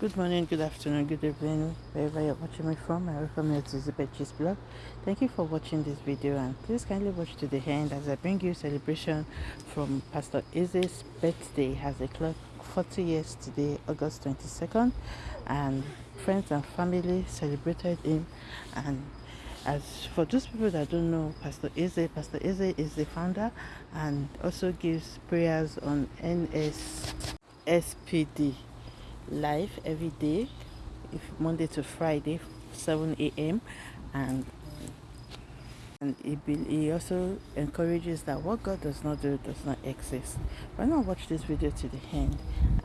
Good morning, good afternoon, good evening, wherever you're watching me from. I welcome you to Zubechi's blog. Thank you for watching this video and please kindly watch to the end as I bring you celebration from Pastor Eze's birthday has a clock 40 years today, August 22nd, and friends and family celebrated him. And as for those people that don't know Pastor Eze, Pastor Eze is the founder and also gives prayers on NSPPD live every day if monday to friday 7 a.m and and he, be, also encourages that what god does not do does not exist. Why not watch this video to the end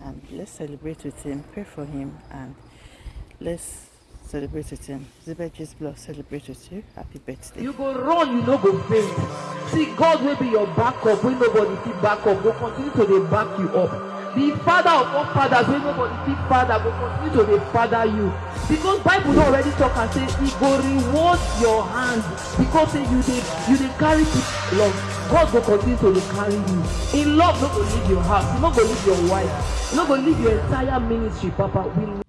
and let's celebrate with him pray for him and let's celebrate with him. Zebedee blood celebrate with you. Happy birthday. You go run you no go faint see god will be your backup. Wey nobody fit back up go continue to they back you up the father of all fathers wey nobody fit father go continue to dey father you. Because bible don already talk am say e go reward your hand because say you dey you dey carry people love god go continue to dey carry you. In love no go leave your house. E no go leave your wife. E no go leave your entire ministry papa. We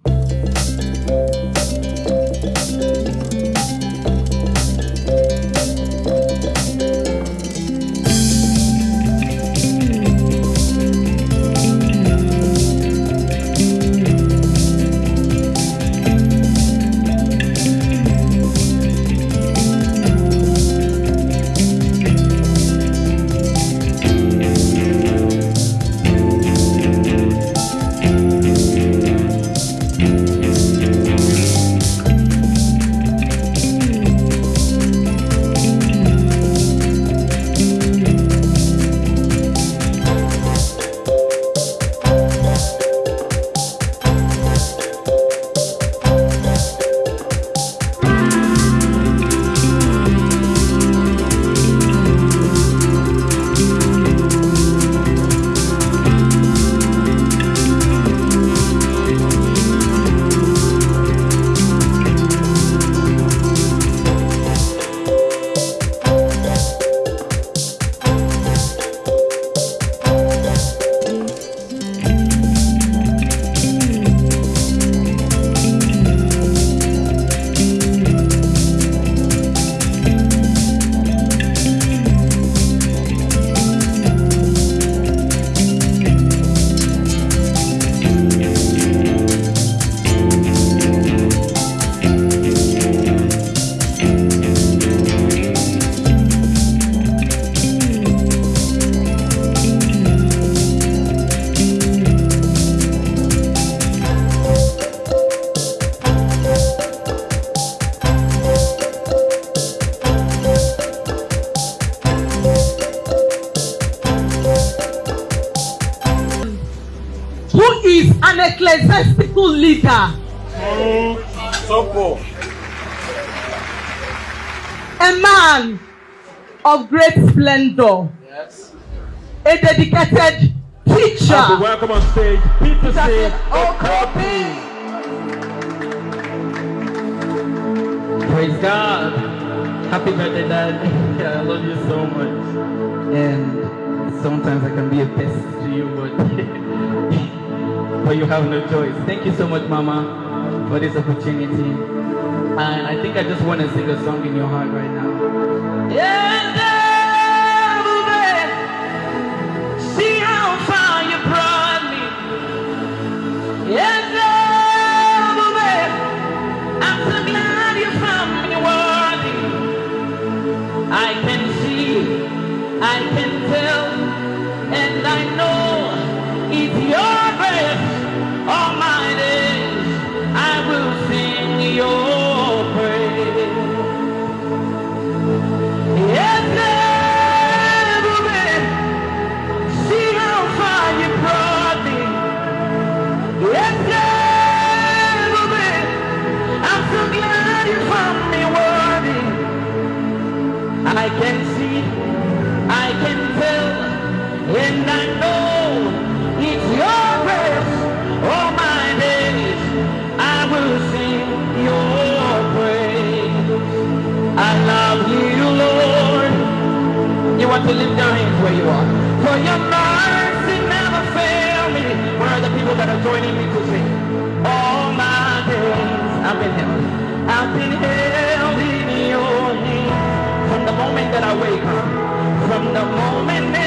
ecclesiastical leader. A man of great splendor. Yes. A dedicated teacher. And welcome on stage, Peter C. Okopi. Praise God. Happy birthday, Dad. I love you so much. And sometimes I can be a pest to you, but but you have no choice. Thank you so much, Mama, for this opportunity. And I think I just want to sing a song in your heart right now. Yeah. See how far you brought me. Worthy. I can see, I can tell, want to lift their hands where you are. For your mercy never fail me. Where are the people that are joining me to sing? All my days I've been held. I've been held in your hand. From the moment that I wake up. From the moment that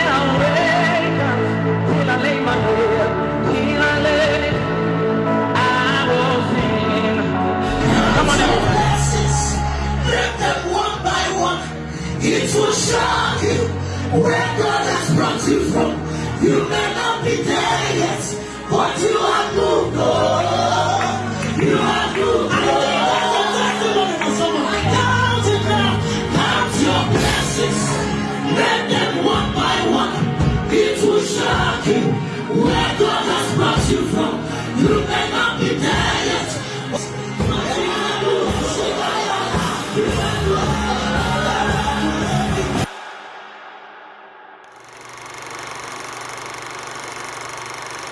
you from. You may not be there yet, but you are moved on.